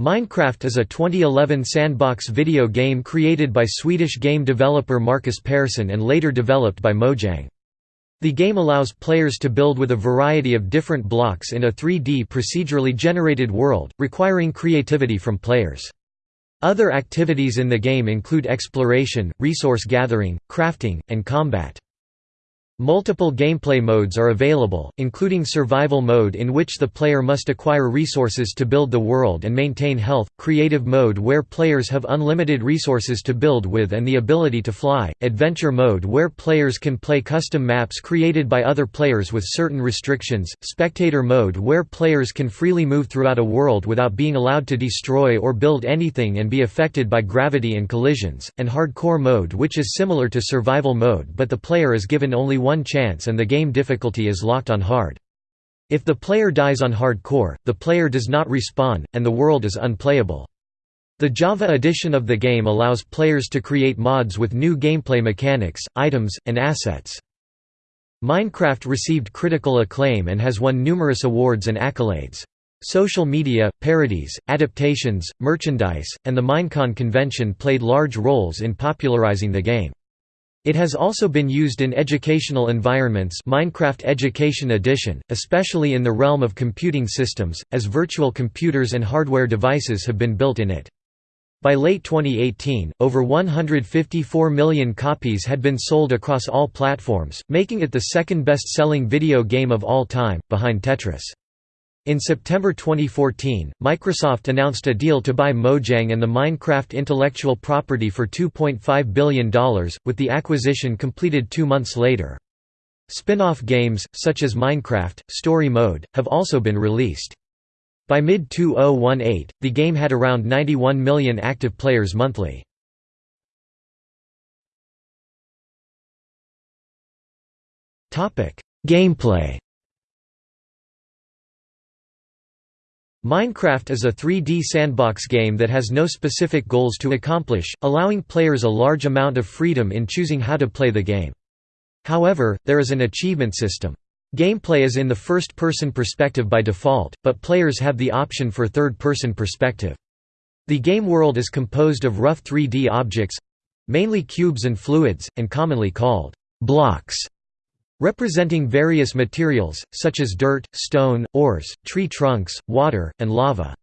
Minecraft is a 2011 sandbox video game created by Swedish game developer Marcus Persson and later developed by Mojang. The game allows players to build with a variety of different blocks in a 3D procedurally generated world, requiring creativity from players. Other activities in the game include exploration, resource gathering, crafting, and combat. Multiple gameplay modes are available, including survival mode in which the player must acquire resources to build the world and maintain health, creative mode where players have unlimited resources to build with and the ability to fly, adventure mode where players can play custom maps created by other players with certain restrictions, spectator mode where players can freely move throughout a world without being allowed to destroy or build anything and be affected by gravity and collisions, and hardcore mode which is similar to survival mode but the player is given only one chance and the game difficulty is locked on hard. If the player dies on hardcore, the player does not respawn, and the world is unplayable. The Java edition of the game allows players to create mods with new gameplay mechanics, items, and assets. Minecraft received critical acclaim and has won numerous awards and accolades. Social media, parodies, adaptations, merchandise, and the Minecon convention played large roles in popularizing the game. It has also been used in educational environments Minecraft Education Edition, especially in the realm of computing systems, as virtual computers and hardware devices have been built in it. By late 2018, over 154 million copies had been sold across all platforms, making it the second best-selling video game of all time, behind Tetris. In September 2014, Microsoft announced a deal to buy Mojang and the Minecraft intellectual property for $2.5 billion, with the acquisition completed two months later. Spin-off games, such as Minecraft, Story Mode, have also been released. By mid-2018, the game had around 91 million active players monthly. Gameplay Minecraft is a 3D sandbox game that has no specific goals to accomplish, allowing players a large amount of freedom in choosing how to play the game. However, there is an achievement system. Gameplay is in the first-person perspective by default, but players have the option for third-person perspective. The game world is composed of rough 3D objects—mainly cubes and fluids, and commonly called blocks representing various materials, such as dirt, stone, ores, tree trunks, water, and lava.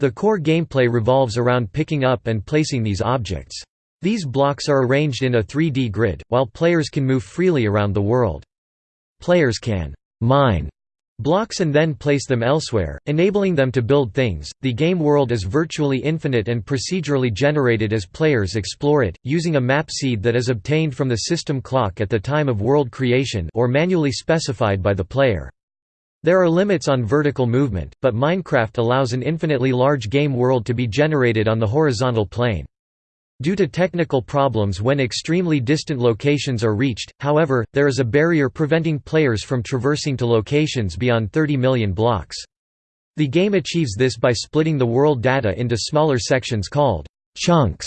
The core gameplay revolves around picking up and placing these objects. These blocks are arranged in a 3D grid, while players can move freely around the world. Players can «mine» blocks and then place them elsewhere, enabling them to build things. The game world is virtually infinite and procedurally generated as players explore it, using a map seed that is obtained from the system clock at the time of world creation or manually specified by the player. There are limits on vertical movement, but Minecraft allows an infinitely large game world to be generated on the horizontal plane. Due to technical problems when extremely distant locations are reached, however, there is a barrier preventing players from traversing to locations beyond 30 million blocks. The game achieves this by splitting the world data into smaller sections called «chunks»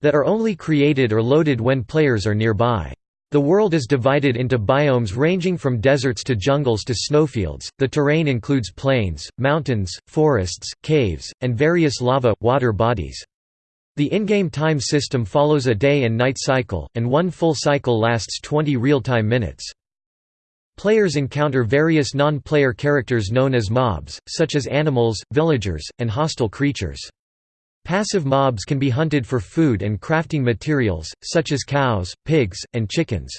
that are only created or loaded when players are nearby. The world is divided into biomes ranging from deserts to jungles to snowfields. The terrain includes plains, mountains, forests, caves, and various lava water bodies. The in-game time system follows a day and night cycle, and one full cycle lasts 20 real-time minutes. Players encounter various non-player characters known as mobs, such as animals, villagers, and hostile creatures. Passive mobs can be hunted for food and crafting materials, such as cows, pigs, and chickens.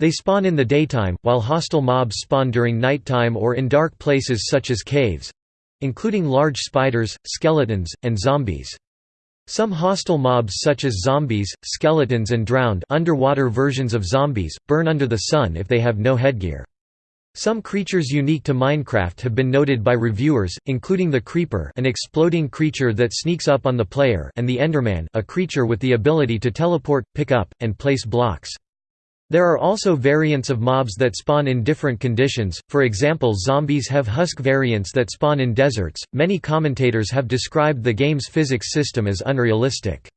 They spawn in the daytime, while hostile mobs spawn during nighttime or in dark places such as caves—including large spiders, skeletons, and zombies. Some hostile mobs such as zombies, skeletons and drowned underwater versions of zombies, burn under the sun if they have no headgear. Some creatures unique to Minecraft have been noted by reviewers, including the Creeper an exploding creature that sneaks up on the player and the Enderman a creature with the ability to teleport, pick up, and place blocks. There are also variants of mobs that spawn in different conditions, for example zombies have husk variants that spawn in deserts. Many commentators have described the game's physics system as unrealistic.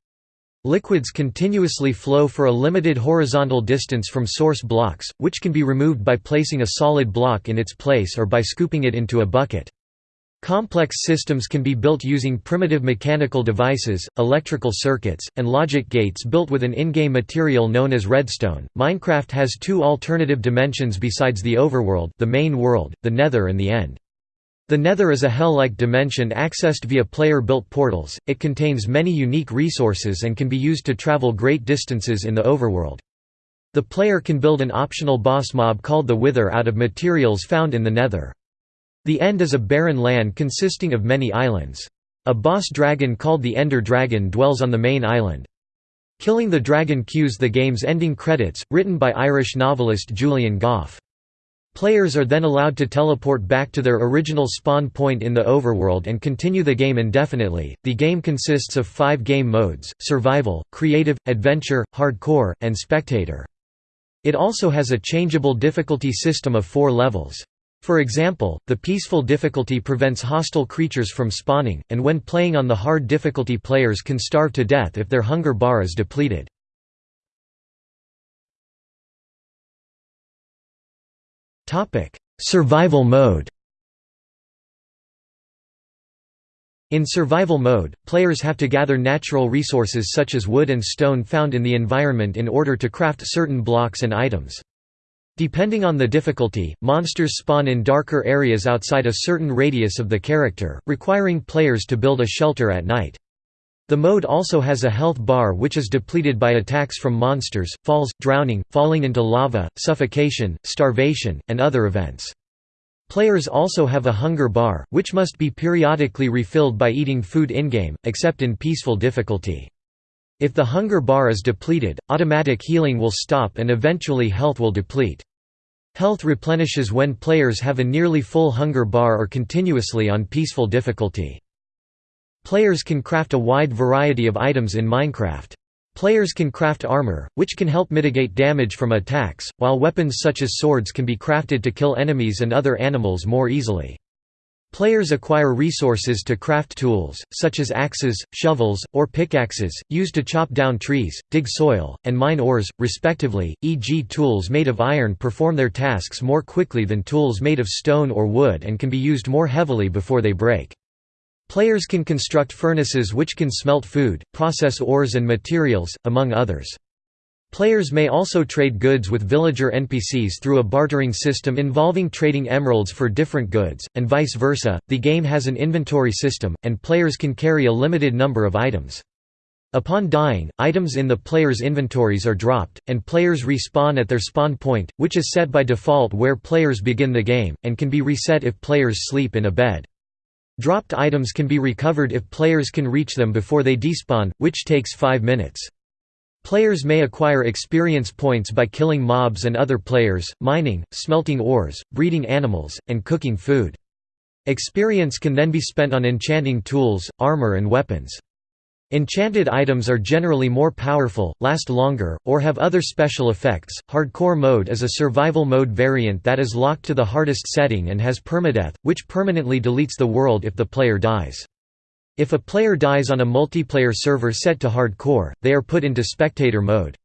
Liquids continuously flow for a limited horizontal distance from source blocks, which can be removed by placing a solid block in its place or by scooping it into a bucket. Complex systems can be built using primitive mechanical devices, electrical circuits, and logic gates built with an in-game material known as redstone. Minecraft has two alternative dimensions besides the overworld, the main world, the Nether and the End. The Nether is a hell-like dimension accessed via player-built portals. It contains many unique resources and can be used to travel great distances in the overworld. The player can build an optional boss mob called the Wither out of materials found in the Nether. The End is a barren land consisting of many islands. A boss dragon called the Ender Dragon dwells on the main island. Killing the dragon cues the game's ending credits, written by Irish novelist Julian Gough. Players are then allowed to teleport back to their original spawn point in the overworld and continue the game indefinitely. The game consists of five game modes survival, creative, adventure, hardcore, and spectator. It also has a changeable difficulty system of four levels. For example, the peaceful difficulty prevents hostile creatures from spawning, and when playing on the hard difficulty players can starve to death if their hunger bar is depleted. Survival mode In survival mode, players have to gather natural resources such as wood and stone found in the environment in order to craft certain blocks and items. Depending on the difficulty, monsters spawn in darker areas outside a certain radius of the character, requiring players to build a shelter at night. The mode also has a health bar which is depleted by attacks from monsters, falls, drowning, falling into lava, suffocation, starvation, and other events. Players also have a hunger bar, which must be periodically refilled by eating food in-game, except in peaceful difficulty. If the hunger bar is depleted, automatic healing will stop and eventually health will deplete. Health replenishes when players have a nearly full hunger bar or continuously on peaceful difficulty. Players can craft a wide variety of items in Minecraft. Players can craft armor, which can help mitigate damage from attacks, while weapons such as swords can be crafted to kill enemies and other animals more easily. Players acquire resources to craft tools, such as axes, shovels, or pickaxes, used to chop down trees, dig soil, and mine ores, respectively, e.g. tools made of iron perform their tasks more quickly than tools made of stone or wood and can be used more heavily before they break. Players can construct furnaces which can smelt food, process ores and materials, among others. Players may also trade goods with villager NPCs through a bartering system involving trading emeralds for different goods, and vice versa. The game has an inventory system, and players can carry a limited number of items. Upon dying, items in the player's inventories are dropped, and players respawn at their spawn point, which is set by default where players begin the game, and can be reset if players sleep in a bed. Dropped items can be recovered if players can reach them before they despawn, which takes 5 minutes. Players may acquire experience points by killing mobs and other players, mining, smelting ores, breeding animals, and cooking food. Experience can then be spent on enchanting tools, armor and weapons. Enchanted items are generally more powerful, last longer, or have other special effects. Hardcore mode is a survival mode variant that is locked to the hardest setting and has permadeath, which permanently deletes the world if the player dies. If a player dies on a multiplayer server set to hardcore, they are put into spectator mode.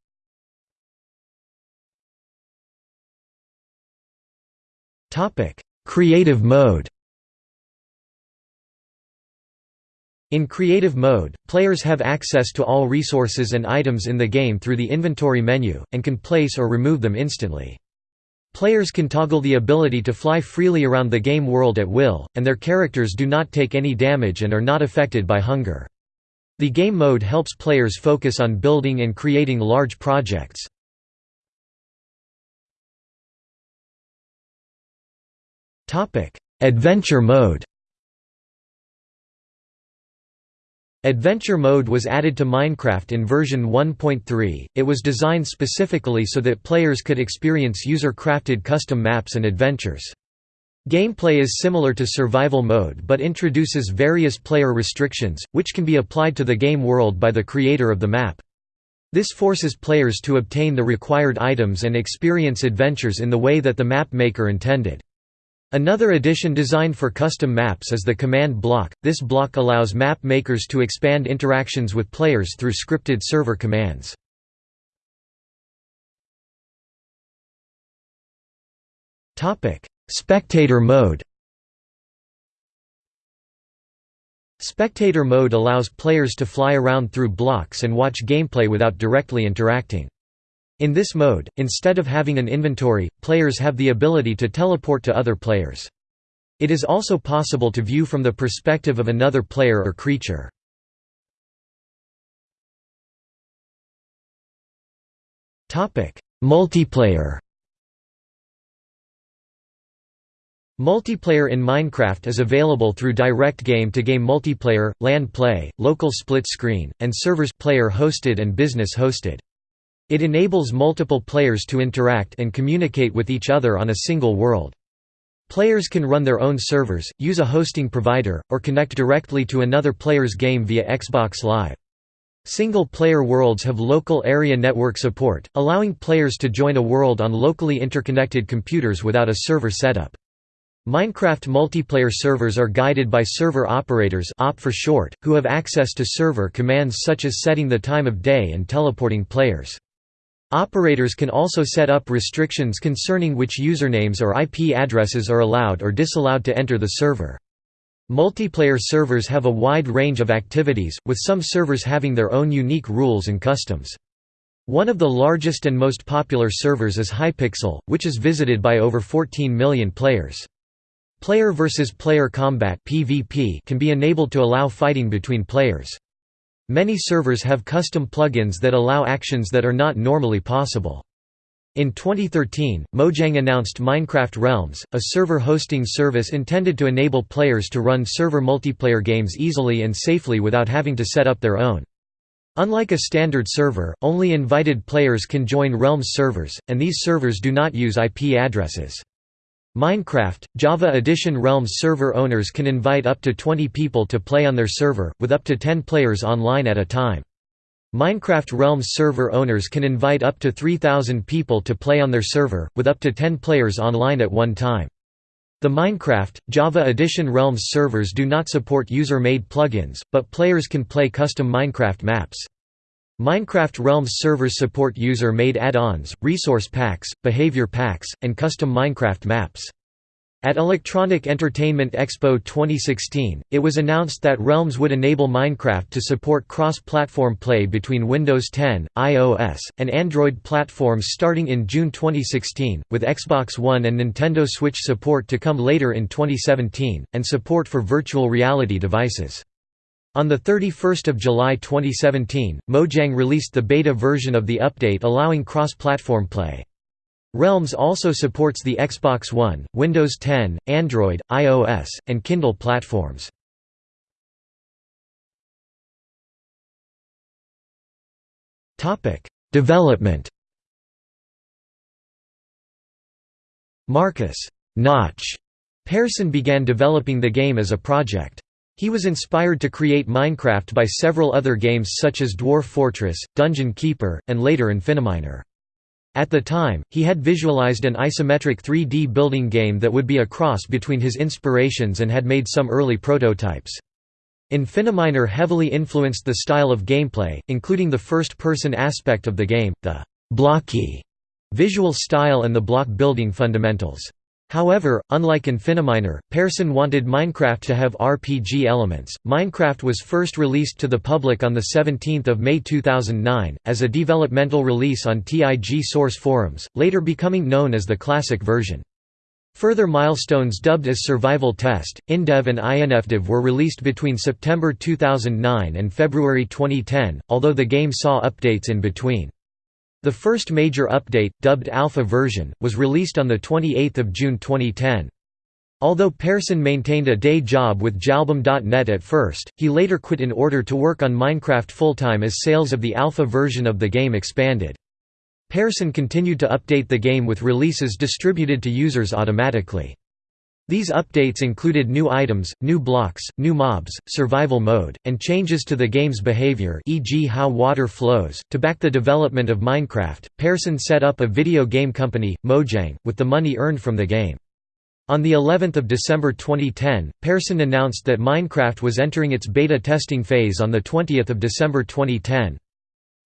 Creative mode In creative mode, players have access to all resources and items in the game through the inventory menu, and can place or remove them instantly. Players can toggle the ability to fly freely around the game world at will, and their characters do not take any damage and are not affected by hunger. The game mode helps players focus on building and creating large projects. Adventure mode Adventure mode was added to Minecraft in version 1.3. It was designed specifically so that players could experience user-crafted custom maps and adventures. Gameplay is similar to survival mode but introduces various player restrictions, which can be applied to the game world by the creator of the map. This forces players to obtain the required items and experience adventures in the way that the map maker intended. Another addition designed for custom maps is the command block. This block allows map makers to expand interactions with players through scripted server commands. Topic: Spectator mode. Spectator mode allows players to fly around through blocks and watch gameplay without directly interacting. In this mode, instead of having an inventory, players have the ability to teleport to other players. It is also possible to view from the perspective of another player or creature. Multiplayer Multiplayer in Minecraft is available through direct game-to-game -game multiplayer, LAN play, local split screen, and servers player hosted and business hosted. It enables multiple players to interact and communicate with each other on a single world. Players can run their own servers, use a hosting provider, or connect directly to another player's game via Xbox Live. Single-player worlds have local area network support, allowing players to join a world on locally interconnected computers without a server setup. Minecraft multiplayer servers are guided by server operators op for short, who have access to server commands such as setting the time of day and teleporting players. Operators can also set up restrictions concerning which usernames or IP addresses are allowed or disallowed to enter the server. Multiplayer servers have a wide range of activities, with some servers having their own unique rules and customs. One of the largest and most popular servers is Hypixel, which is visited by over 14 million players. Player versus player combat (PvP) can be enabled to allow fighting between players. Many servers have custom plugins that allow actions that are not normally possible. In 2013, Mojang announced Minecraft Realms, a server hosting service intended to enable players to run server multiplayer games easily and safely without having to set up their own. Unlike a standard server, only invited players can join Realms servers, and these servers do not use IP addresses. Minecraft, Java Edition Realms server owners can invite up to 20 people to play on their server, with up to 10 players online at a time. Minecraft Realms server owners can invite up to 3,000 people to play on their server, with up to 10 players online at one time. The Minecraft, Java Edition Realms servers do not support user-made plugins, but players can play custom Minecraft maps. Minecraft Realms servers support user-made add-ons, resource packs, behavior packs, and custom Minecraft maps. At Electronic Entertainment Expo 2016, it was announced that Realms would enable Minecraft to support cross-platform play between Windows 10, iOS, and Android platforms starting in June 2016, with Xbox One and Nintendo Switch support to come later in 2017, and support for virtual reality devices. On 31 July 2017, Mojang released the beta version of the update allowing cross-platform play. Realms also supports the Xbox One, Windows 10, Android, iOS, and Kindle platforms. Development Marcus Notch Persson began developing the game as a project. He was inspired to create Minecraft by several other games such as Dwarf Fortress, Dungeon Keeper, and later Infiniminer. At the time, he had visualized an isometric 3D building game that would be a cross between his inspirations and had made some early prototypes. Infiniminer heavily influenced the style of gameplay, including the first-person aspect of the game, the blocky visual style and the block building fundamentals. However, unlike Infiniminer, Persson wanted Minecraft to have RPG elements. Minecraft was first released to the public on 17 May 2009, as a developmental release on TIG source forums, later becoming known as the classic version. Further milestones dubbed as Survival Test, InDev and INFDev were released between September 2009 and February 2010, although the game saw updates in between. The first major update, dubbed Alpha version, was released on 28 June 2010. Although Persson maintained a day job with Jalbum.net at first, he later quit in order to work on Minecraft full-time as sales of the alpha version of the game expanded. Persson continued to update the game with releases distributed to users automatically. These updates included new items, new blocks, new mobs, survival mode, and changes to the game's behavior e.g. how water flows. To back the development of Minecraft, Persson set up a video game company, Mojang, with the money earned from the game. On the 11th of December 2010, Persson announced that Minecraft was entering its beta testing phase on the 20th of December 2010.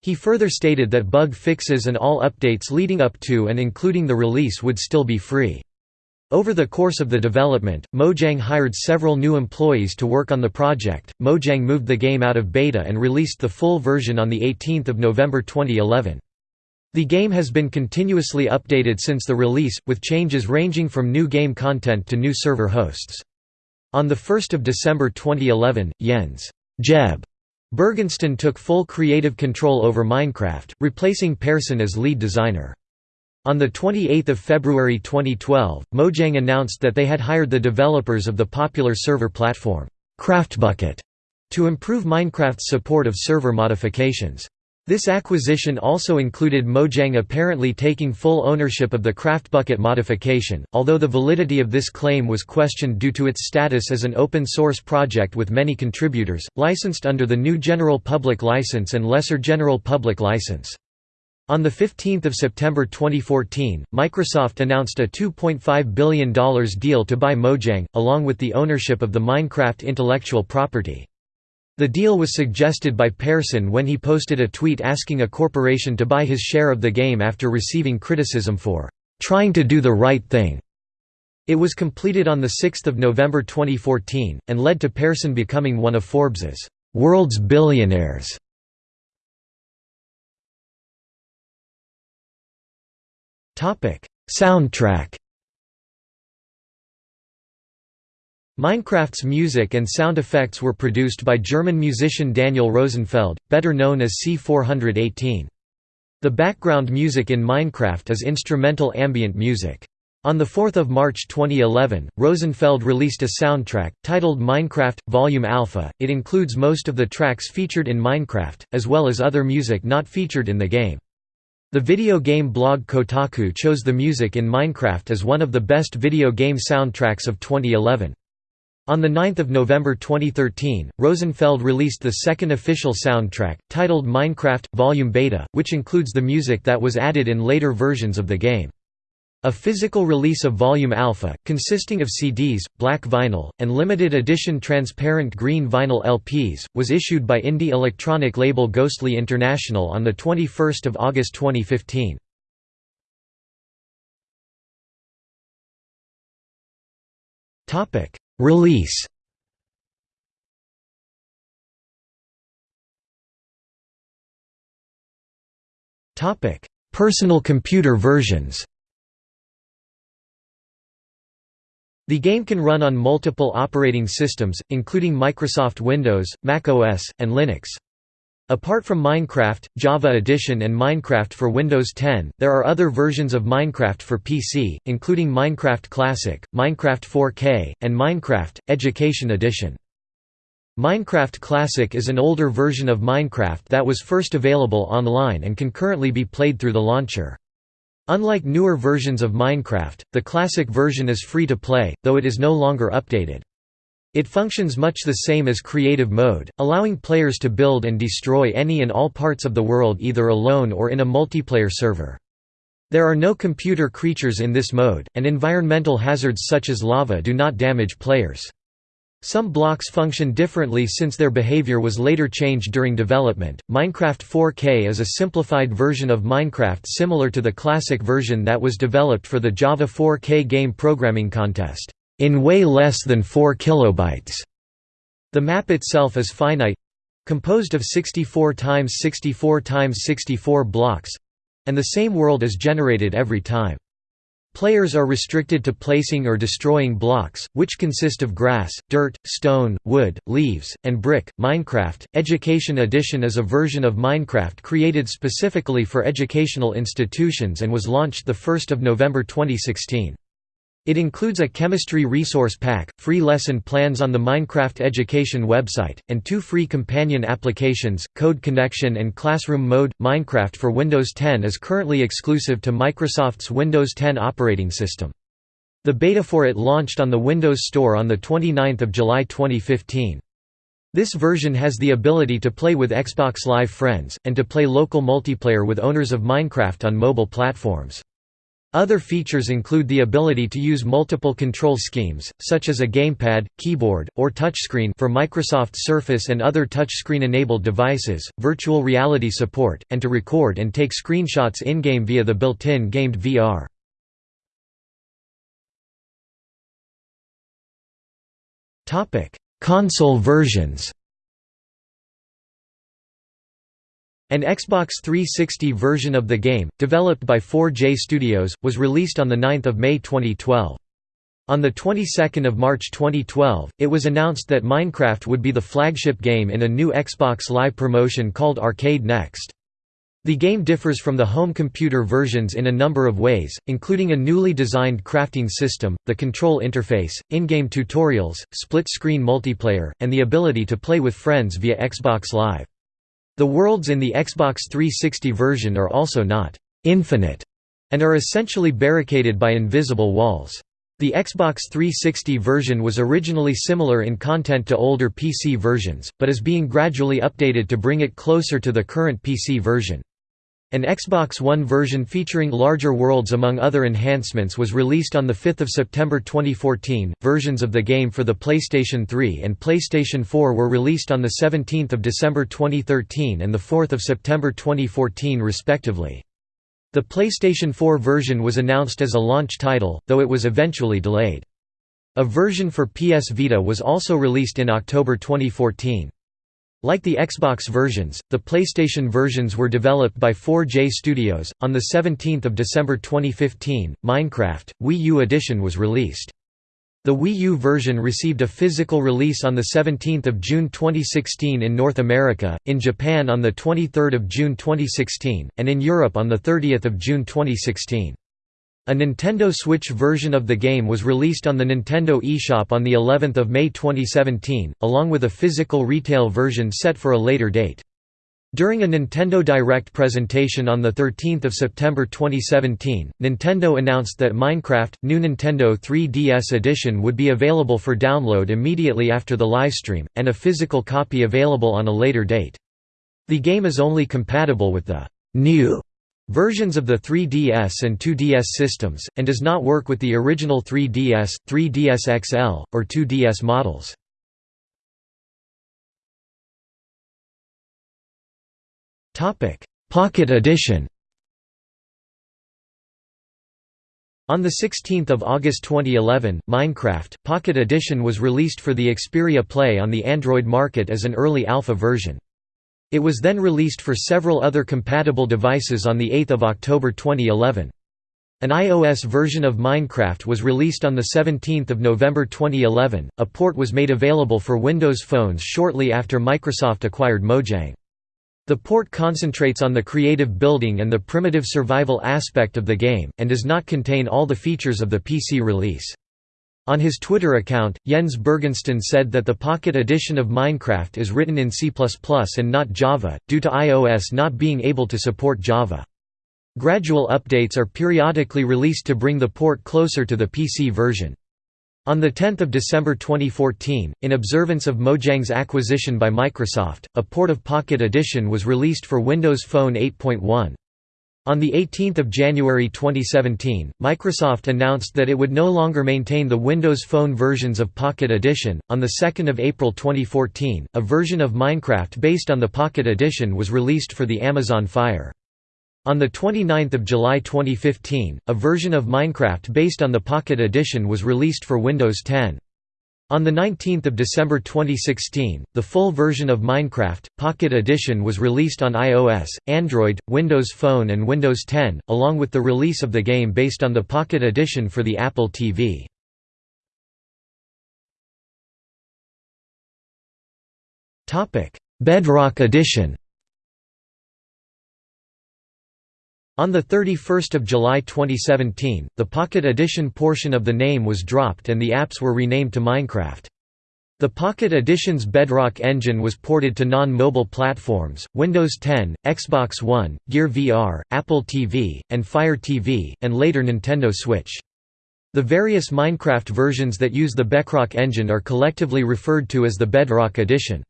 He further stated that bug fixes and all updates leading up to and including the release would still be free. Over the course of the development, Mojang hired several new employees to work on the project. Mojang moved the game out of beta and released the full version on the 18th of November 2011. The game has been continuously updated since the release, with changes ranging from new game content to new server hosts. On 1 December 2011, Jens Jeb Bergensten took full creative control over Minecraft, replacing Persson as lead designer. On 28 February 2012, Mojang announced that they had hired the developers of the popular server platform, CraftBukkit, to improve Minecraft's support of server modifications. This acquisition also included Mojang apparently taking full ownership of the CraftBukkit modification, although the validity of this claim was questioned due to its status as an open-source project with many contributors, licensed under the GNU General Public License and Lesser General Public License. On 15 September 2014, Microsoft announced a $2.5 billion deal to buy Mojang, along with the ownership of the Minecraft intellectual property. The deal was suggested by Persson when he posted a tweet asking a corporation to buy his share of the game after receiving criticism for "...trying to do the right thing." It was completed on 6 November 2014, and led to Persson becoming one of Forbes's "...world's billionaires." Soundtrack Minecraft's music and sound effects were produced by German musician Daniel Rosenfeld, better known as C418. The background music in Minecraft is instrumental ambient music. On 4 March 2011, Rosenfeld released a soundtrack, titled Minecraft, Volume Alpha. It includes most of the tracks featured in Minecraft, as well as other music not featured in the game. The video game blog Kotaku chose the music in Minecraft as one of the best video game soundtracks of 2011. On 9 November 2013, Rosenfeld released the second official soundtrack, titled Minecraft – Volume Beta, which includes the music that was added in later versions of the game. A physical release of Volume Alpha, consisting of CDs, black vinyl, and limited edition transparent green vinyl LPs, was issued by indie electronic label Ghostly International on 21 August 2015. Release Personal computer versions The game can run on multiple operating systems, including Microsoft Windows, Mac OS, and Linux. Apart from Minecraft, Java Edition and Minecraft for Windows 10, there are other versions of Minecraft for PC, including Minecraft Classic, Minecraft 4K, and Minecraft – Education Edition. Minecraft Classic is an older version of Minecraft that was first available online and can currently be played through the launcher. Unlike newer versions of Minecraft, the classic version is free to play, though it is no longer updated. It functions much the same as creative mode, allowing players to build and destroy any and all parts of the world either alone or in a multiplayer server. There are no computer creatures in this mode, and environmental hazards such as lava do not damage players. Some blocks function differently since their behavior was later changed during development. Minecraft 4K is a simplified version of Minecraft similar to the classic version that was developed for the Java 4K game programming contest, in way less than 4 kilobytes. The map itself is finite composed of 64 times 64 times 64 blocks and the same world is generated every time. Players are restricted to placing or destroying blocks, which consist of grass, dirt, stone, wood, leaves, and brick. Minecraft Education Edition is a version of Minecraft created specifically for educational institutions and was launched the 1st of November 2016. It includes a chemistry resource pack, free lesson plans on the Minecraft Education website, and two free companion applications, Code Connection and Classroom Mode. Minecraft for Windows 10 is currently exclusive to Microsoft's Windows 10 operating system. The beta for it launched on the Windows Store on 29 July 2015. This version has the ability to play with Xbox Live friends, and to play local multiplayer with owners of Minecraft on mobile platforms. Other features include the ability to use multiple control schemes, such as a gamepad, keyboard, or touchscreen for Microsoft Surface and other touchscreen-enabled devices, virtual reality support, and to record and take screenshots in-game via the built-in Game DVR. Console versions An Xbox 360 version of the game, developed by 4J Studios, was released on 9 May 2012. On the 22nd of March 2012, it was announced that Minecraft would be the flagship game in a new Xbox Live promotion called Arcade Next. The game differs from the home computer versions in a number of ways, including a newly designed crafting system, the control interface, in-game tutorials, split-screen multiplayer, and the ability to play with friends via Xbox Live. The worlds in the Xbox 360 version are also not «infinite» and are essentially barricaded by invisible walls. The Xbox 360 version was originally similar in content to older PC versions, but is being gradually updated to bring it closer to the current PC version. An Xbox One version featuring larger worlds among other enhancements was released on 5 September 2014. Versions of the game for the PlayStation 3 and PlayStation 4 were released on 17 December 2013 and 4 September 2014 respectively. The PlayStation 4 version was announced as a launch title, though it was eventually delayed. A version for PS Vita was also released in October 2014. Like the Xbox versions, the PlayStation versions were developed by 4J Studios. On the 17th of December 2015, Minecraft Wii U edition was released. The Wii U version received a physical release on the 17th of June 2016 in North America, in Japan on the 23rd of June 2016, and in Europe on the 30th of June 2016. A Nintendo Switch version of the game was released on the Nintendo eShop on the 11th of May 2017, along with a physical retail version set for a later date. During a Nintendo Direct presentation on 13 September 2017, Nintendo announced that Minecraft, new Nintendo 3DS edition would be available for download immediately after the livestream, and a physical copy available on a later date. The game is only compatible with the new versions of the 3DS and 2DS systems, and does not work with the original 3DS, 3DS XL, or 2DS models. Pocket Edition On 16 August 2011, Minecraft, Pocket Edition was released for the Xperia Play on the Android market as an early alpha version. It was then released for several other compatible devices on 8 October 2011. An iOS version of Minecraft was released on 17 November 2011. A port was made available for Windows phones shortly after Microsoft acquired Mojang. The port concentrates on the creative building and the primitive survival aspect of the game, and does not contain all the features of the PC release. On his Twitter account, Jens Bergensten said that the Pocket edition of Minecraft is written in C++ and not Java, due to iOS not being able to support Java. Gradual updates are periodically released to bring the port closer to the PC version. On 10 December 2014, in observance of Mojang's acquisition by Microsoft, a port of Pocket Edition was released for Windows Phone 8.1. On 18 January 2017, Microsoft announced that it would no longer maintain the Windows Phone versions of Pocket Edition. On 2 April 2014, a version of Minecraft based on the Pocket Edition was released for the Amazon Fire. On 29 July 2015, a version of Minecraft based on the Pocket Edition was released for Windows 10. On 19 December 2016, the full version of Minecraft, Pocket Edition was released on iOS, Android, Windows Phone and Windows 10, along with the release of the game based on the Pocket Edition for the Apple TV. Bedrock Edition On 31 July 2017, the Pocket Edition portion of the name was dropped and the apps were renamed to Minecraft. The Pocket Edition's Bedrock engine was ported to non-mobile platforms, Windows 10, Xbox One, Gear VR, Apple TV, and Fire TV, and later Nintendo Switch. The various Minecraft versions that use the Bedrock engine are collectively referred to as the Bedrock Edition.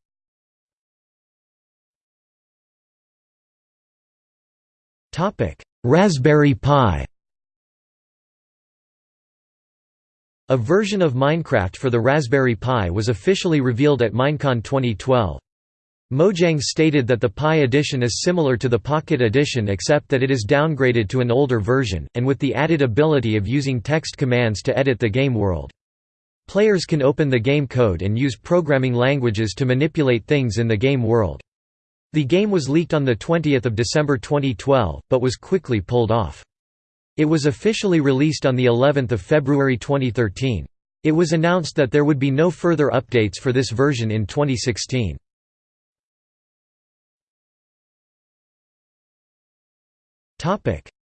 Raspberry Pi A version of Minecraft for the Raspberry Pi was officially revealed at Minecon 2012. Mojang stated that the Pi edition is similar to the Pocket edition except that it is downgraded to an older version, and with the added ability of using text commands to edit the game world. Players can open the game code and use programming languages to manipulate things in the game world. The game was leaked on 20 December 2012, but was quickly pulled off. It was officially released on of February 2013. It was announced that there would be no further updates for this version in 2016.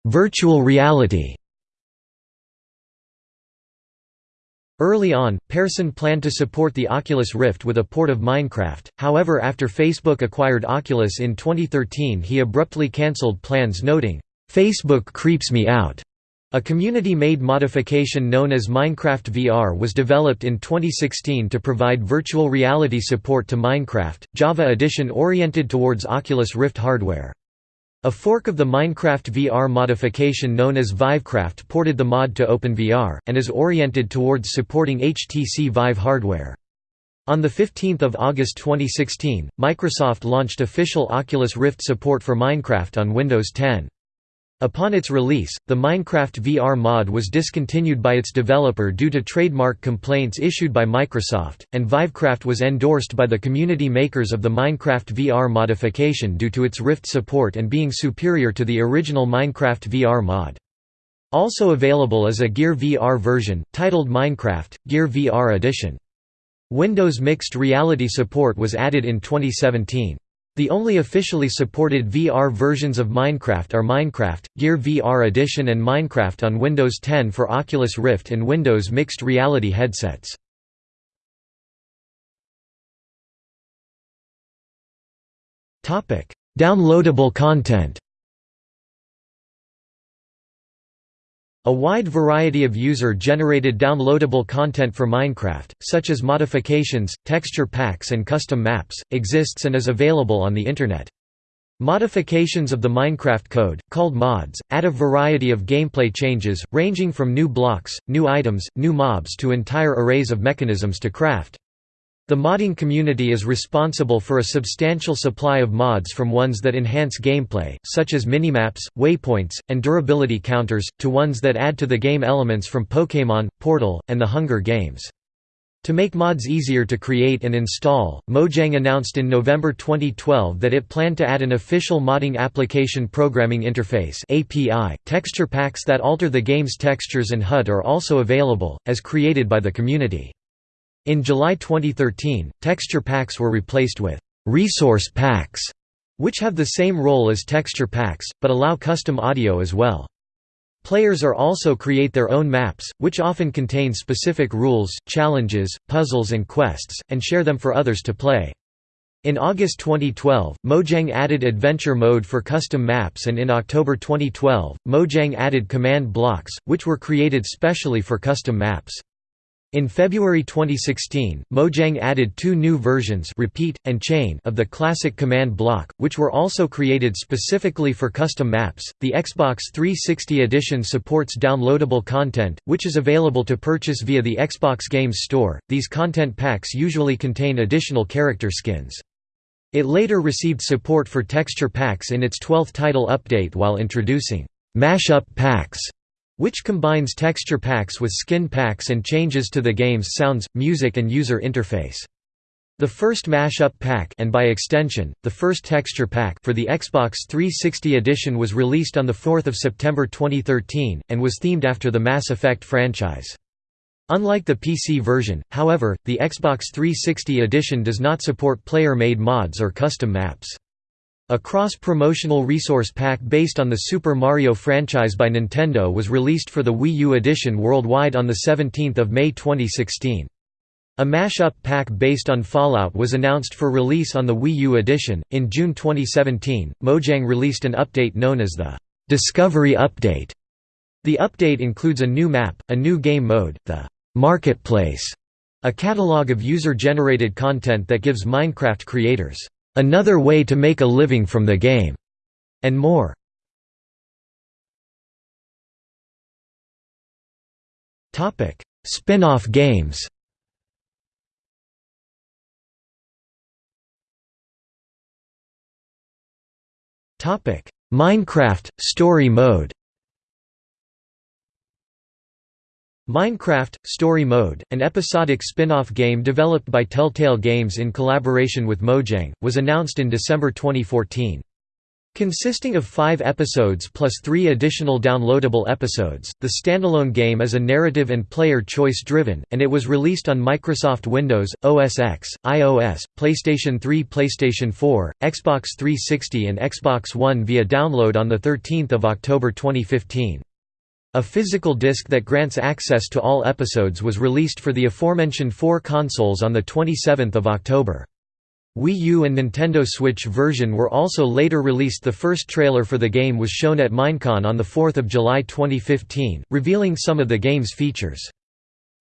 Virtual reality Early on, Persson planned to support the Oculus Rift with a port of Minecraft, however after Facebook acquired Oculus in 2013 he abruptly cancelled plans noting, Facebook creeps me out. A community-made modification known as Minecraft VR was developed in 2016 to provide virtual reality support to Minecraft, Java Edition oriented towards Oculus Rift hardware. A fork of the Minecraft VR modification known as Vivecraft ported the mod to OpenVR, and is oriented towards supporting HTC Vive hardware. On 15 August 2016, Microsoft launched official Oculus Rift support for Minecraft on Windows 10. Upon its release, the Minecraft VR mod was discontinued by its developer due to trademark complaints issued by Microsoft, and Vivecraft was endorsed by the community makers of the Minecraft VR modification due to its Rift support and being superior to the original Minecraft VR mod. Also available is a Gear VR version, titled Minecraft, Gear VR Edition. Windows Mixed Reality support was added in 2017. The only officially supported VR versions of Minecraft are Minecraft, Gear VR Edition and Minecraft on Windows 10 for Oculus Rift and Windows Mixed Reality headsets. Downloadable content A wide variety of user-generated downloadable content for Minecraft, such as modifications, texture packs and custom maps, exists and is available on the Internet. Modifications of the Minecraft code, called mods, add a variety of gameplay changes, ranging from new blocks, new items, new mobs to entire arrays of mechanisms to craft. The modding community is responsible for a substantial supply of mods from ones that enhance gameplay, such as minimaps, waypoints, and durability counters, to ones that add to the game elements from Pokémon, Portal, and the Hunger Games. To make mods easier to create and install, Mojang announced in November 2012 that it planned to add an official modding application programming interface (API). Texture packs that alter the game's textures and HUD are also available, as created by the community. In July 2013, texture packs were replaced with «resource packs», which have the same role as texture packs, but allow custom audio as well. Players are also create their own maps, which often contain specific rules, challenges, puzzles and quests, and share them for others to play. In August 2012, Mojang added Adventure Mode for custom maps and in October 2012, Mojang added command blocks, which were created specially for custom maps. In February 2016, Mojang added two new versions Repeat, and Chain of the classic command block, which were also created specifically for custom maps. The Xbox 360 edition supports downloadable content, which is available to purchase via the Xbox Games Store. These content packs usually contain additional character skins. It later received support for texture packs in its 12th title update while introducing mashup packs which combines texture packs with skin packs and changes to the game's sounds, music and user interface. The first mashup pack and by extension, the first texture pack for the Xbox 360 edition was released on 4 September 2013, and was themed after the Mass Effect franchise. Unlike the PC version, however, the Xbox 360 edition does not support player-made mods or custom maps. A cross-promotional resource pack based on the Super Mario franchise by Nintendo was released for the Wii U edition worldwide on 17 May 2016. A mashup pack based on Fallout was announced for release on the Wii U edition. In June 2017, Mojang released an update known as the Discovery Update. The update includes a new map, a new game mode, the Marketplace, a catalog of user-generated content that gives Minecraft creators another way to make a living from the game, and more. Topic: Spin-off games. Topic: Minecraft Story Mode. Minecraft – Story Mode, an episodic spin-off game developed by Telltale Games in collaboration with Mojang, was announced in December 2014. Consisting of five episodes plus three additional downloadable episodes, the standalone game is a narrative and player choice driven, and it was released on Microsoft Windows, OS X, iOS, PlayStation 3 PlayStation 4, Xbox 360 and Xbox One via download on 13 October 2015. A physical disc that grants access to all episodes was released for the aforementioned four consoles on 27 October. Wii U and Nintendo Switch version were also later released The first trailer for the game was shown at Minecon on 4 July 2015, revealing some of the game's features.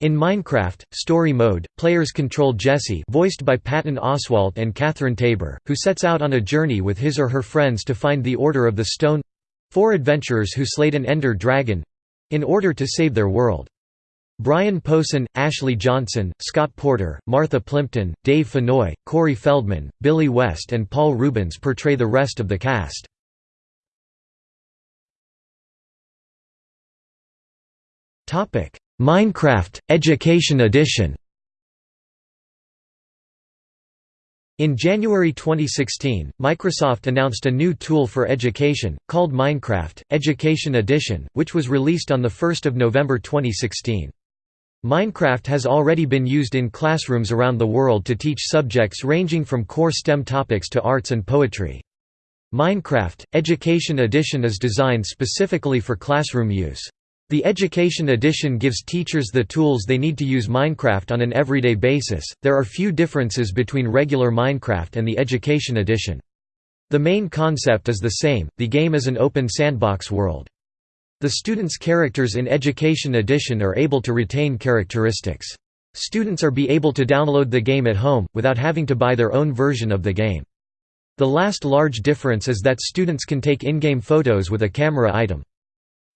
In Minecraft, Story Mode, players control Jesse voiced by Patton Oswalt and Catherine Taber, who sets out on a journey with his or her friends to find the Order of the Stone—four adventurers who slayed an Ender Dragon, in order to save their world. Brian Posehn, Ashley Johnson, Scott Porter, Martha Plimpton, Dave Fennoy, Corey Feldman, Billy West and Paul Reubens portray the rest of the cast. Minecraft – Education Edition In January 2016, Microsoft announced a new tool for education, called Minecraft, Education Edition, which was released on 1 November 2016. Minecraft has already been used in classrooms around the world to teach subjects ranging from core STEM topics to arts and poetry. Minecraft, Education Edition is designed specifically for classroom use. The Education Edition gives teachers the tools they need to use Minecraft on an everyday basis. There are few differences between regular Minecraft and the Education Edition. The main concept is the same the game is an open sandbox world. The students' characters in Education Edition are able to retain characteristics. Students are be able to download the game at home, without having to buy their own version of the game. The last large difference is that students can take in-game photos with a camera item.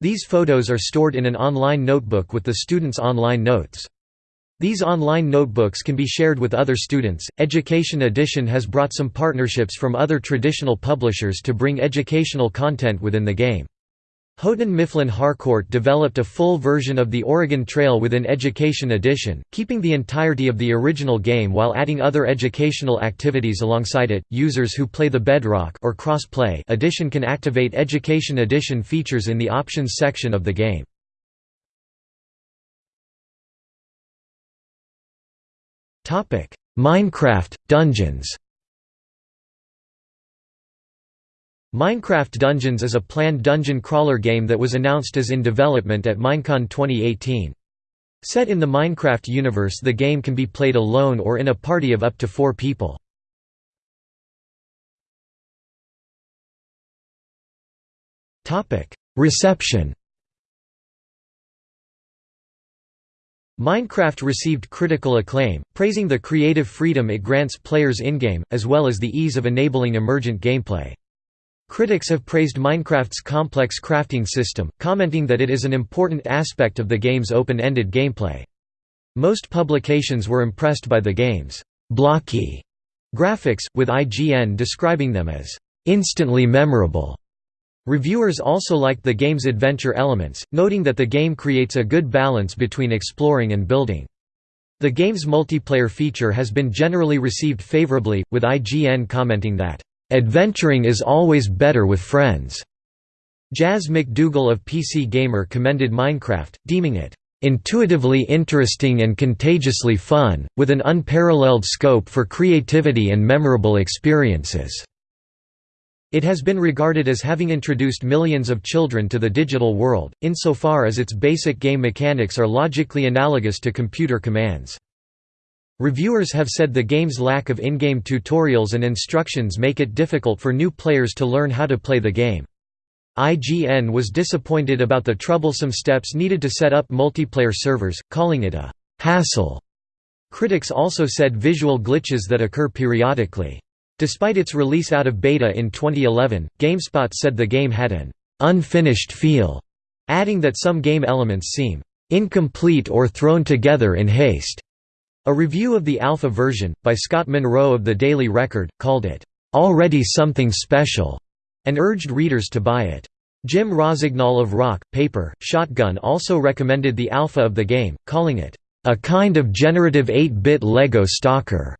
These photos are stored in an online notebook with the students' online notes. These online notebooks can be shared with other students. Education Edition has brought some partnerships from other traditional publishers to bring educational content within the game. Houghton Mifflin Harcourt developed a full version of the Oregon Trail with an Education Edition, keeping the entirety of the original game while adding other educational activities alongside it. Users who play the Bedrock or Cross-Play edition can activate Education Edition features in the options section of the game. Minecraft Dungeons. Minecraft Dungeons is a planned dungeon crawler game that was announced as in development at Minecon 2018. Set in the Minecraft universe the game can be played alone or in a party of up to four people. Reception Minecraft received critical acclaim, praising the creative freedom it grants players in-game, as well as the ease of enabling emergent gameplay. Critics have praised Minecraft's complex crafting system, commenting that it is an important aspect of the game's open-ended gameplay. Most publications were impressed by the game's «blocky» graphics, with IGN describing them as «instantly memorable». Reviewers also liked the game's adventure elements, noting that the game creates a good balance between exploring and building. The game's multiplayer feature has been generally received favorably, with IGN commenting that Adventuring is always better with friends. Jaz McDougall of PC Gamer commended Minecraft, deeming it intuitively interesting and contagiously fun, with an unparalleled scope for creativity and memorable experiences." It has been regarded as having introduced millions of children to the digital world, insofar as its basic game mechanics are logically analogous to computer commands. Reviewers have said the game's lack of in-game tutorials and instructions make it difficult for new players to learn how to play the game. IGN was disappointed about the troublesome steps needed to set up multiplayer servers, calling it a «hassle». Critics also said visual glitches that occur periodically. Despite its release out of beta in 2011, GameSpot said the game had an «unfinished feel», adding that some game elements seem «incomplete or thrown together in haste». A review of the alpha version, by Scott Munro of the Daily Record, called it, "...already something special", and urged readers to buy it. Jim Rossignol of Rock, Paper, Shotgun also recommended the alpha of the game, calling it, "...a kind of generative 8-bit Lego stalker."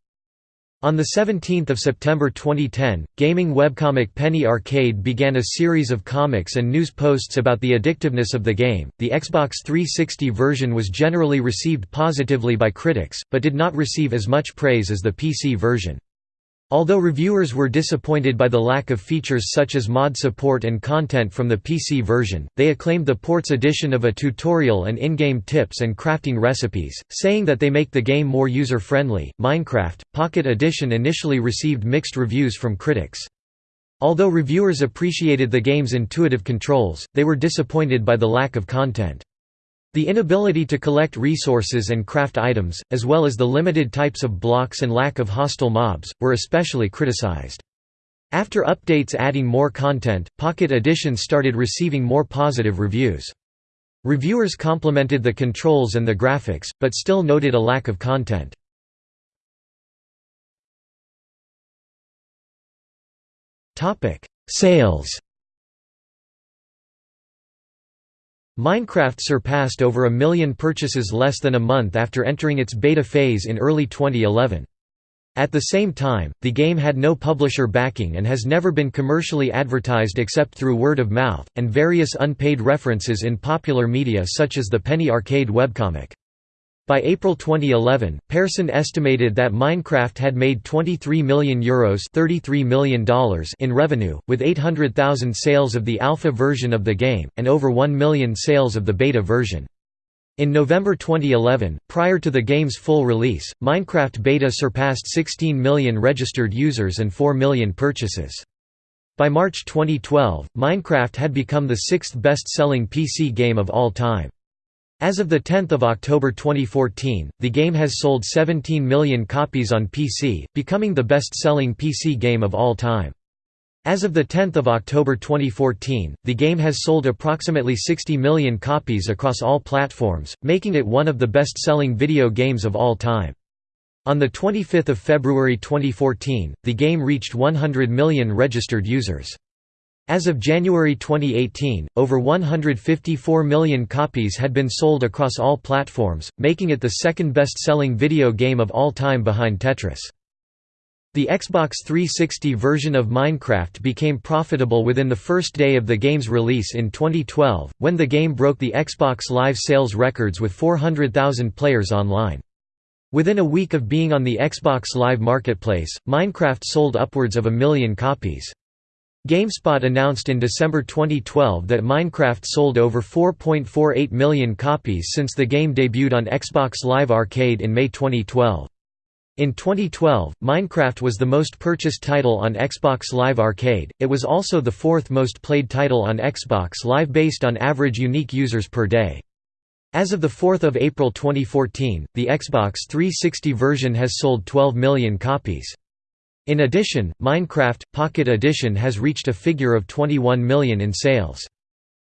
On 17 September 2010, gaming webcomic Penny Arcade began a series of comics and news posts about the addictiveness of the game. The Xbox 360 version was generally received positively by critics, but did not receive as much praise as the PC version. Although reviewers were disappointed by the lack of features such as mod support and content from the PC version, they acclaimed the port's addition of a tutorial and in-game tips and crafting recipes, saying that they make the game more user-friendly. Minecraft Pocket Edition initially received mixed reviews from critics. Although reviewers appreciated the game's intuitive controls, they were disappointed by the lack of content. The inability to collect resources and craft items, as well as the limited types of blocks and lack of hostile mobs, were especially criticized. After updates adding more content, Pocket Edition started receiving more positive reviews. Reviewers complimented the controls and the graphics, but still noted a lack of content. Sales Minecraft surpassed over a million purchases less than a month after entering its beta phase in early 2011. At the same time, the game had no publisher backing and has never been commercially advertised except through word of mouth, and various unpaid references in popular media such as the Penny Arcade webcomic. By April 2011, Persson estimated that Minecraft had made €23 million, Euros $33 million in revenue, with 800,000 sales of the alpha version of the game, and over 1 million sales of the beta version. In November 2011, prior to the game's full release, Minecraft Beta surpassed 16 million registered users and 4 million purchases. By March 2012, Minecraft had become the sixth best-selling PC game of all time. As of 10 October 2014, the game has sold 17 million copies on PC, becoming the best-selling PC game of all time. As of 10 October 2014, the game has sold approximately 60 million copies across all platforms, making it one of the best-selling video games of all time. On 25 February 2014, the game reached 100 million registered users. As of January 2018, over 154 million copies had been sold across all platforms, making it the second best-selling video game of all time behind Tetris. The Xbox 360 version of Minecraft became profitable within the first day of the game's release in 2012, when the game broke the Xbox Live sales records with 400,000 players online. Within a week of being on the Xbox Live Marketplace, Minecraft sold upwards of a million copies. GameSpot announced in December 2012 that Minecraft sold over 4.48 million copies since the game debuted on Xbox Live Arcade in May 2012. In 2012, Minecraft was the most purchased title on Xbox Live Arcade, it was also the fourth most played title on Xbox Live based on average unique users per day. As of 4 April 2014, the Xbox 360 version has sold 12 million copies. In addition, Minecraft Pocket Edition has reached a figure of 21 million in sales.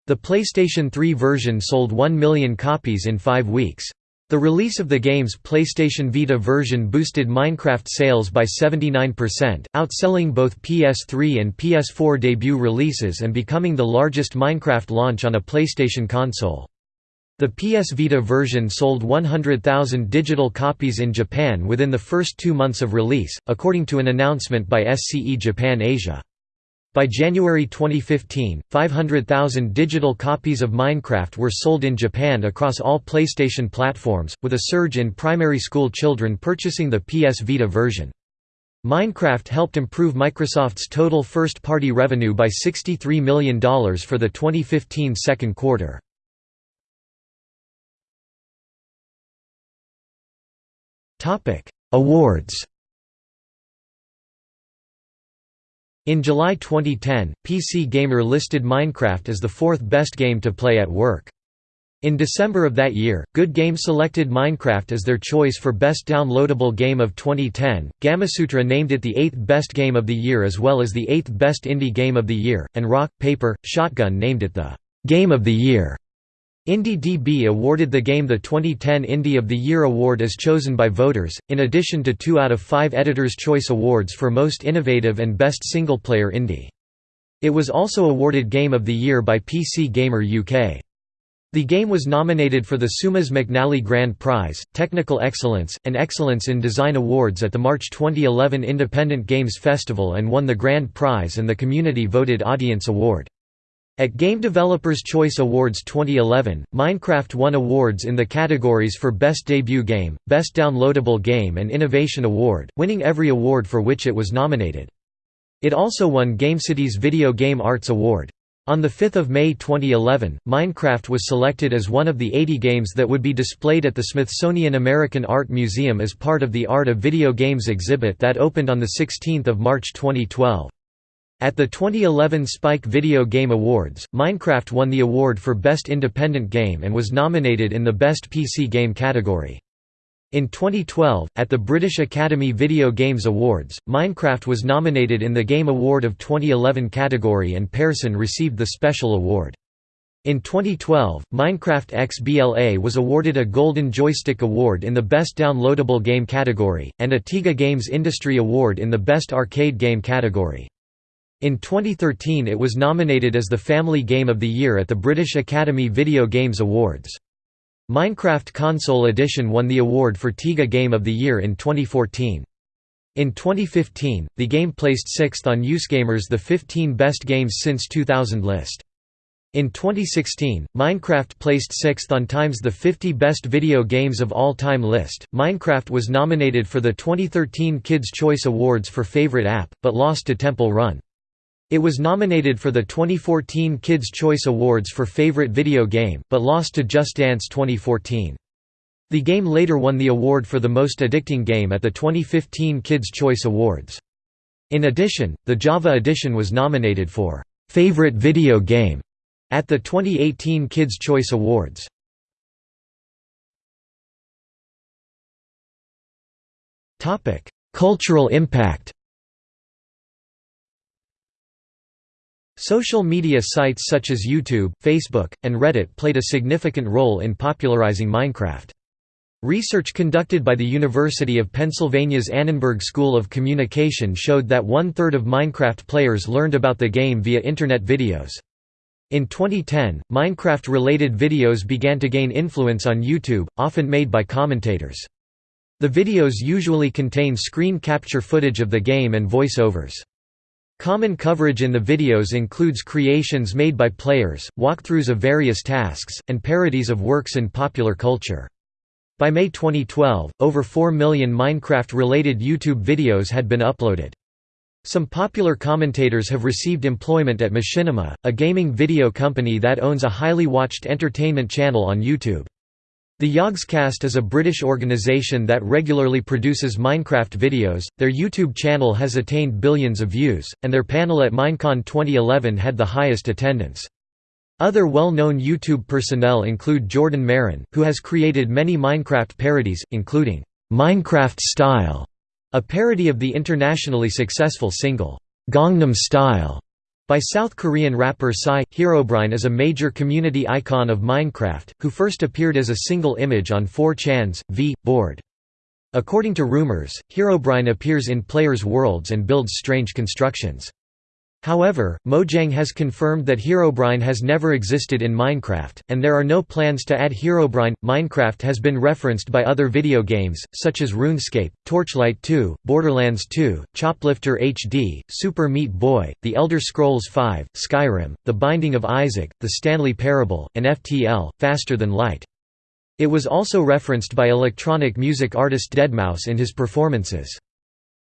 The PlayStation 3 version sold 1 million copies in five weeks. The release of the game's PlayStation Vita version boosted Minecraft sales by 79%, outselling both PS3 and PS4 debut releases and becoming the largest Minecraft launch on a PlayStation console. The PS Vita version sold 100,000 digital copies in Japan within the first two months of release, according to an announcement by SCE Japan Asia. By January 2015, 500,000 digital copies of Minecraft were sold in Japan across all PlayStation platforms, with a surge in primary school children purchasing the PS Vita version. Minecraft helped improve Microsoft's total first-party revenue by $63 million for the 2015 second quarter. Awards In July 2010, PC Gamer listed Minecraft as the fourth best game to play at work. In December of that year, Good Game selected Minecraft as their choice for Best Downloadable Game of 2010, Gamasutra named it the eighth best game of the year as well as the eighth best indie game of the year, and Rock, Paper, Shotgun named it the «Game of the Year». IndieDB awarded the game the 2010 Indie of the Year award as chosen by voters, in addition to two out of five Editor's Choice Awards for Most Innovative and Best Single-Player Indie. It was also awarded Game of the Year by PC Gamer UK. The game was nominated for the Seumas McNally Grand Prize, Technical Excellence, and Excellence in Design Awards at the March 2011 Independent Games Festival and won the Grand Prize and the Community Voted Audience Award. At Game Developers Choice Awards 2011, Minecraft won awards in the categories for Best Debut Game, Best Downloadable Game and Innovation Award, winning every award for which it was nominated. It also won GameCity's Video Game Arts Award. On 5 May 2011, Minecraft was selected as one of the 80 games that would be displayed at the Smithsonian American Art Museum as part of the Art of Video Games exhibit that opened on 16 March 2012. At the 2011 Spike Video Game Awards, Minecraft won the award for Best Independent Game and was nominated in the Best PC Game category. In 2012, at the British Academy Video Games Awards, Minecraft was nominated in the Game Award of 2011 category and Persson received the Special Award. In 2012, Minecraft XBLA was awarded a Golden Joystick Award in the Best Downloadable Game category, and a TIGA Games Industry Award in the Best Arcade Game category. In 2013 it was nominated as the Family Game of the Year at the British Academy Video Games Awards. Minecraft Console Edition won the award for TIGA Game of the Year in 2014. In 2015, the game placed sixth on USgamer's The 15 Best Games Since 2000 list. In 2016, Minecraft placed sixth on Time's The 50 Best Video Games of All Time list. Minecraft was nominated for the 2013 Kids' Choice Awards for Favorite App, but lost to Temple Run. It was nominated for the 2014 Kids' Choice Awards for Favorite Video Game, but lost to Just Dance 2014. The game later won the award for the most addicting game at the 2015 Kids' Choice Awards. In addition, the Java edition was nominated for Favorite Video Game at the 2018 Kids' Choice Awards. Cultural impact Social media sites such as YouTube, Facebook, and Reddit played a significant role in popularizing Minecraft. Research conducted by the University of Pennsylvania's Annenberg School of Communication showed that one-third of Minecraft players learned about the game via Internet videos. In 2010, Minecraft-related videos began to gain influence on YouTube, often made by commentators. The videos usually contain screen capture footage of the game and voice-overs. Common coverage in the videos includes creations made by players, walkthroughs of various tasks, and parodies of works in popular culture. By May 2012, over 4 million Minecraft-related YouTube videos had been uploaded. Some popular commentators have received employment at Machinima, a gaming video company that owns a highly watched entertainment channel on YouTube. The Yogscast is a British organisation that regularly produces Minecraft videos, their YouTube channel has attained billions of views, and their panel at Minecon 2011 had the highest attendance. Other well-known YouTube personnel include Jordan Maron, who has created many Minecraft parodies, including, "'Minecraft Style", a parody of the internationally successful single, "'Gangnam Style' By South Korean rapper Psy, Herobrine is a major community icon of Minecraft, who first appeared as a single image on 4chan's, v. board. According to rumors, Herobrine appears in players' worlds and builds strange constructions. However, Mojang has confirmed that Herobrine has never existed in Minecraft, and there are no plans to add Herobrine. Minecraft has been referenced by other video games, such as RuneScape, Torchlight 2, Borderlands 2, Choplifter HD, Super Meat Boy, The Elder Scrolls V, Skyrim, The Binding of Isaac, The Stanley Parable, and FTL, Faster Than Light. It was also referenced by electronic music artist Deadmau5 in his performances.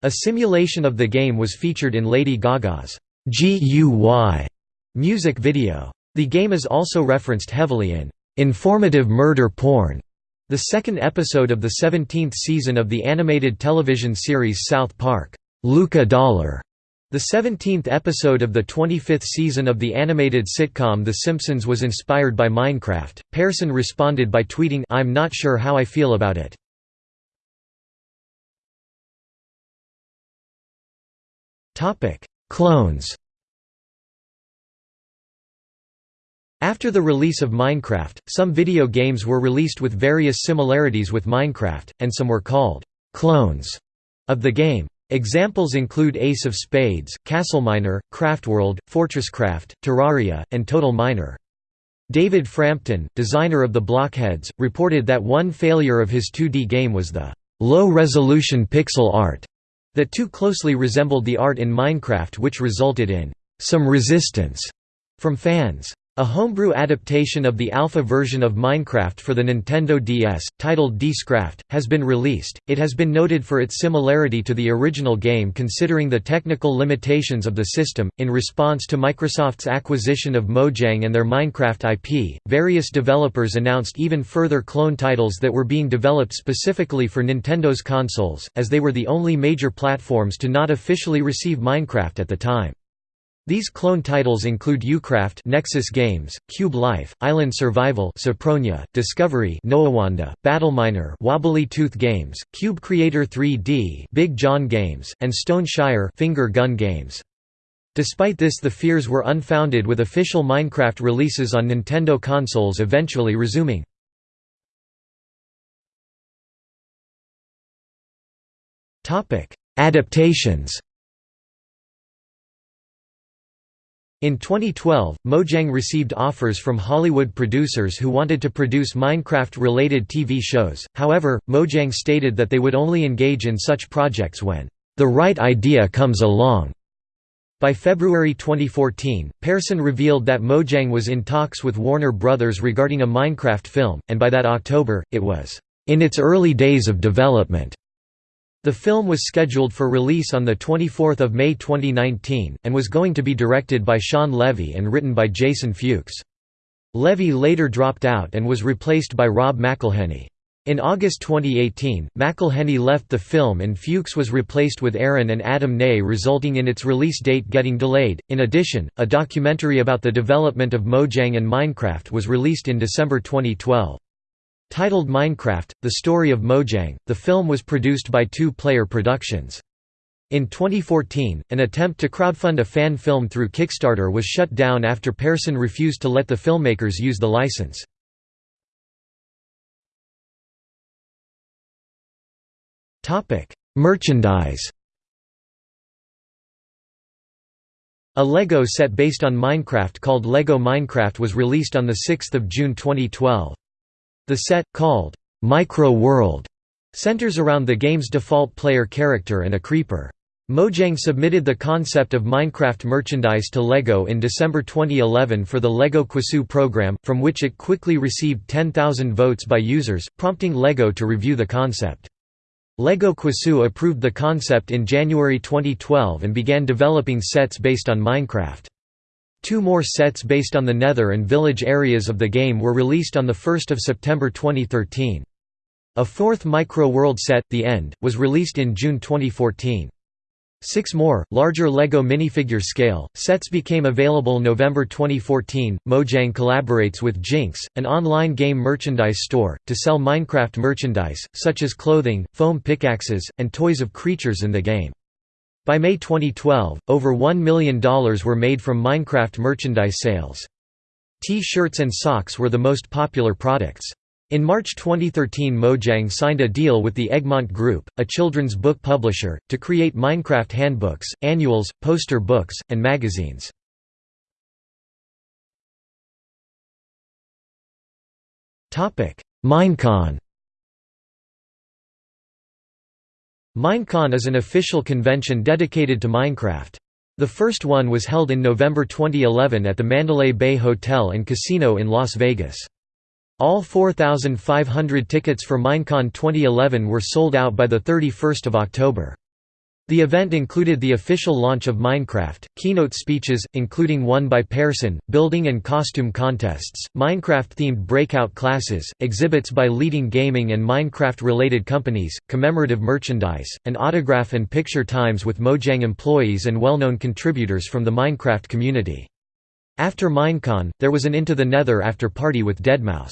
A simulation of the game was featured in Lady Gaga's GUY music video. The game is also referenced heavily in informative murder porn, the second episode of the 17th season of the animated television series South Park, Luca Dollar. The 17th episode of the 25th season of the animated sitcom The Simpsons was inspired by Minecraft. Persson responded by tweeting, I'm not sure how I feel about it. Topic: Clones After the release of Minecraft, some video games were released with various similarities with Minecraft, and some were called «clones» of the game. Examples include Ace of Spades, Castleminer, Craftworld, Fortresscraft, Terraria, and Total Miner. David Frampton, designer of the Blockheads, reported that one failure of his 2D game was the low-resolution pixel art that too closely resembled the art in Minecraft which resulted in some resistance from fans. A homebrew adaptation of the alpha version of Minecraft for the Nintendo DS, titled Dscraft, has been released. It has been noted for its similarity to the original game considering the technical limitations of the system. In response to Microsoft's acquisition of Mojang and their Minecraft IP, various developers announced even further clone titles that were being developed specifically for Nintendo's consoles, as they were the only major platforms to not officially receive Minecraft at the time. These clone titles include Ucraft Nexus Games, Cube Life, Island Survival Cypronia, Discovery Noowanda, Battleminer Wobbly Tooth Games, Cube Creator 3D Big John Games, and Stone Shire Finger Gun Games. Despite this the fears were unfounded with official Minecraft releases on Nintendo consoles eventually resuming. Adaptations In 2012, Mojang received offers from Hollywood producers who wanted to produce Minecraft-related TV shows, however, Mojang stated that they would only engage in such projects when, "...the right idea comes along." By February 2014, Persson revealed that Mojang was in talks with Warner Brothers regarding a Minecraft film, and by that October, it was, "...in its early days of development." The film was scheduled for release on 24 May 2019, and was going to be directed by Shawn Levy and written by Jason Fuchs. Levy later dropped out and was replaced by Rob McElhenney. In August 2018, McElhenney left the film and Fuchs was replaced with Aaron and Adam Nee resulting in its release date getting delayed. In addition, a documentary about the development of Mojang and Minecraft was released in December 2012. Titled Minecraft, The Story of Mojang, the film was produced by Two Player Productions. In 2014, an attempt to crowdfund a fan film through Kickstarter was shut down after Persson refused to let the filmmakers use the license. Merchandise A LEGO set based on Minecraft called LEGO Minecraft was released on 6 June 2012. The set, called Micro World, centers around the game's default player character and a creeper. Mojang submitted the concept of Minecraft merchandise to LEGO in December 2011 for the LEGO Cuusoo program, from which it quickly received 10,000 votes by users, prompting LEGO to review the concept. LEGO Cuusoo approved the concept in January 2012 and began developing sets based on Minecraft. Two more sets based on the Nether and Village areas of the game were released on 1 September 2013. A fourth Micro-World set, The End, was released in June 2014. Six more, larger LEGO minifigure scale, sets became available November 2014. Mojang collaborates with Jinx, an online game merchandise store, to sell Minecraft merchandise, such as clothing, foam pickaxes, and toys of creatures in the game. By May 2012, over $1 million were made from Minecraft merchandise sales. T-shirts and socks were the most popular products. In March 2013 Mojang signed a deal with the Egmont Group, a children's book publisher, to create Minecraft handbooks, annuals, poster books, and magazines. Minecon Minecon is an official convention dedicated to Minecraft. The first one was held in November 2011 at the Mandalay Bay Hotel and Casino in Las Vegas. All 4,500 tickets for Minecon 2011 were sold out by 31 October. The event included the official launch of Minecraft, keynote speeches, including one by Persson, building and costume contests, Minecraft-themed breakout classes, exhibits by leading gaming and Minecraft-related companies, commemorative merchandise, and autograph and picture times with Mojang employees and well-known contributors from the Minecraft community. After Minecon, there was an Into the Nether after party with Deadmau5.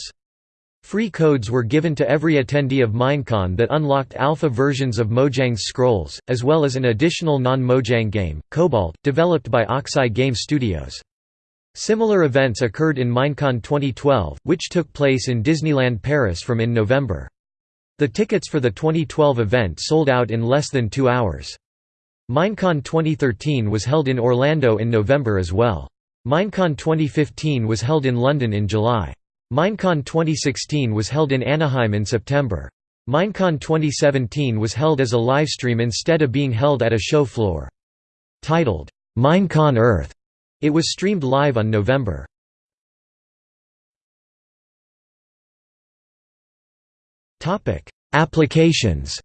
Free codes were given to every attendee of Minecon that unlocked alpha versions of Mojang's Scrolls, as well as an additional non-Mojang game, Cobalt, developed by Oxeye Game Studios. Similar events occurred in Minecon 2012, which took place in Disneyland Paris from in November. The tickets for the 2012 event sold out in less than two hours. Minecon 2013 was held in Orlando in November as well. Minecon 2015 was held in London in July. Minecon 2016 was held in Anaheim in September. Minecon 2017 was held as a livestream instead of being held at a show floor. Titled, Minecon Earth, it was streamed live on November. Applications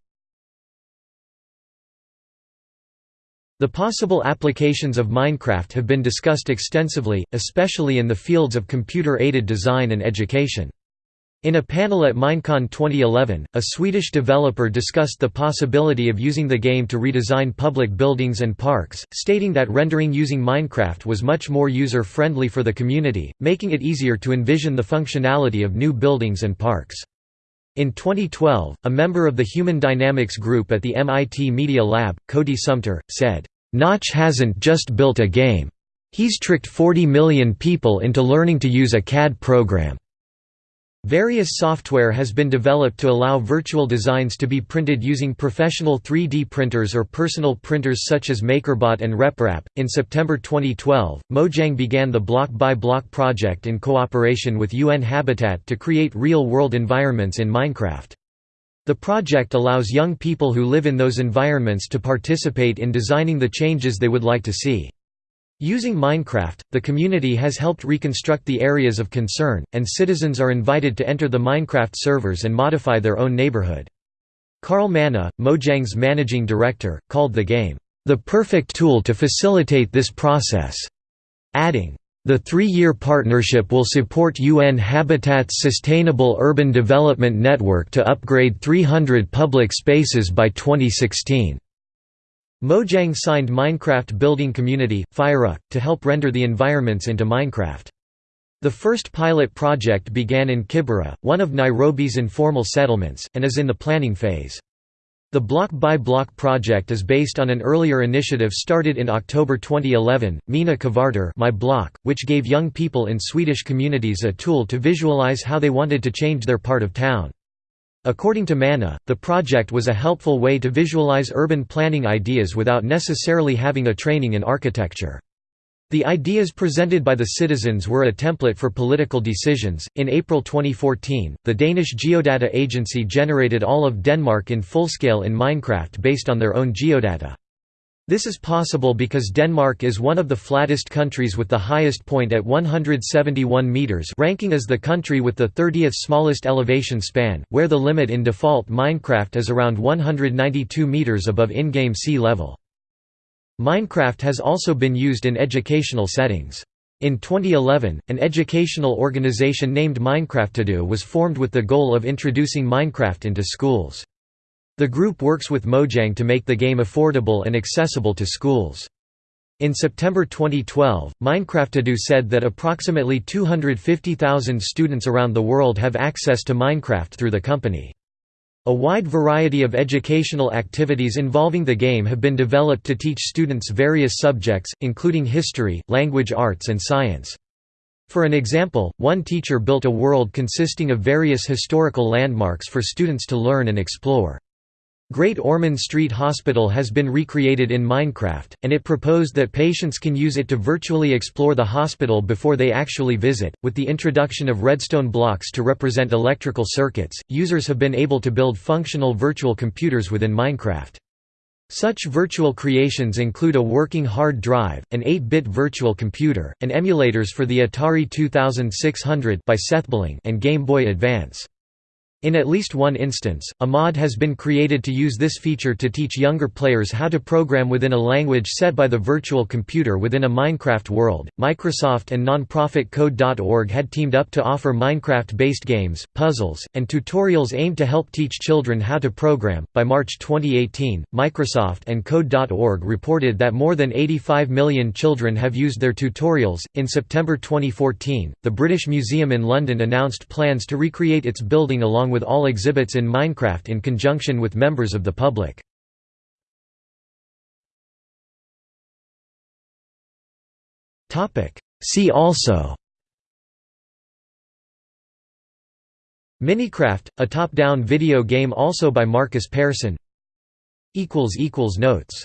The possible applications of Minecraft have been discussed extensively, especially in the fields of computer-aided design and education. In a panel at Minecon 2011, a Swedish developer discussed the possibility of using the game to redesign public buildings and parks, stating that rendering using Minecraft was much more user-friendly for the community, making it easier to envision the functionality of new buildings and parks. In 2012, a member of the Human Dynamics group at the MIT Media Lab, Cody Sumter, said, "'Notch hasn't just built a game. He's tricked 40 million people into learning to use a CAD program." Various software has been developed to allow virtual designs to be printed using professional 3D printers or personal printers such as MakerBot and RepRap. In September 2012, Mojang began the Block by Block project in cooperation with UN Habitat to create real world environments in Minecraft. The project allows young people who live in those environments to participate in designing the changes they would like to see. Using Minecraft, the community has helped reconstruct the areas of concern, and citizens are invited to enter the Minecraft servers and modify their own neighborhood. Carl Manneh, Mojang's managing director, called the game, "...the perfect tool to facilitate this process", adding, the three-year partnership will support UN Habitat's Sustainable Urban Development Network to upgrade 300 public spaces by 2016. Mojang signed Minecraft building community, FyreUK, to help render the environments into Minecraft. The first pilot project began in Kibera, one of Nairobi's informal settlements, and is in the planning phase. The Block by Block project is based on an earlier initiative started in October 2011, Mina Kvarter My Block, which gave young people in Swedish communities a tool to visualize how they wanted to change their part of town. According to Manneh, the project was a helpful way to visualize urban planning ideas without necessarily having a training in architecture. The ideas presented by the citizens were a template for political decisions. In April 2014, the Danish Geodata Agency generated all of Denmark in full scale in Minecraft based on their own geodata. This is possible because Denmark is one of the flattest countries with the highest point at 171 meters, ranking as the country with the 30th smallest elevation span, where the limit in default Minecraft is around 192 meters above in-game sea level. Minecraft has also been used in educational settings. In 2011, an educational organization named Minecraftedu was formed with the goal of introducing Minecraft into schools. The group works with Mojang to make the game affordable and accessible to schools. In September 2012, Minecraftedu said that approximately 250,000 students around the world have access to Minecraft through the company. A wide variety of educational activities involving the game have been developed to teach students various subjects, including history, language arts and science. For an example, one teacher built a world consisting of various historical landmarks for students to learn and explore. Great Ormond Street Hospital has been recreated in Minecraft, and it proposed that patients can use it to virtually explore the hospital before they actually visit. With the introduction of redstone blocks to represent electrical circuits, users have been able to build functional virtual computers within Minecraft. Such virtual creations include a working hard drive, an 8-bit virtual computer, and emulators for the Atari 2600 by Sethbling and Game Boy Advance. In at least one instance, a mod has been created to use this feature to teach younger players how to program within a language set by the virtual computer within a Minecraft world. Microsoft and nonprofit Code.org had teamed up to offer Minecraft based games, puzzles, and tutorials aimed to help teach children how to program. By March 2018, Microsoft and Code.org reported that more than 85 million children have used their tutorials. In September 2014, the British Museum in London announced plans to recreate its building along along with all exhibits in Minecraft in conjunction with members of the public. See also. Minicraft, a top-down video game also by Markus Persson. Notes